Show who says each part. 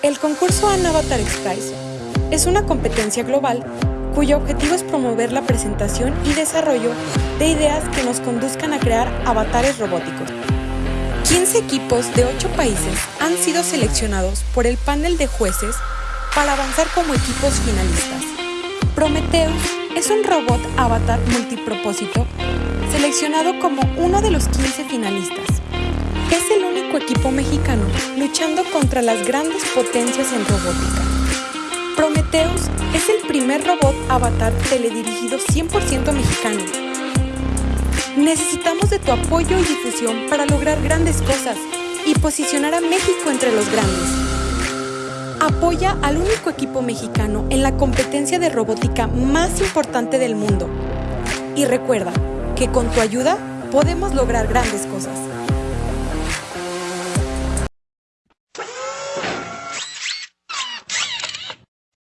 Speaker 1: El concurso An Avatar X es una competencia global cuyo objetivo es promover la presentación y desarrollo de ideas que nos conduzcan a crear avatares robóticos. 15 equipos de 8 países han sido seleccionados por el panel de jueces para avanzar como equipos finalistas. Prometheus es un robot avatar multipropósito seleccionado como uno de los 15 finalistas. Equipo mexicano luchando contra las grandes potencias en robótica. Prometheus es el primer robot avatar teledirigido 100% mexicano. Necesitamos de tu apoyo y difusión para lograr grandes cosas y posicionar a México entre los grandes. Apoya al único equipo mexicano en la competencia de robótica más importante del mundo. Y recuerda que con tu ayuda podemos lograr grandes cosas.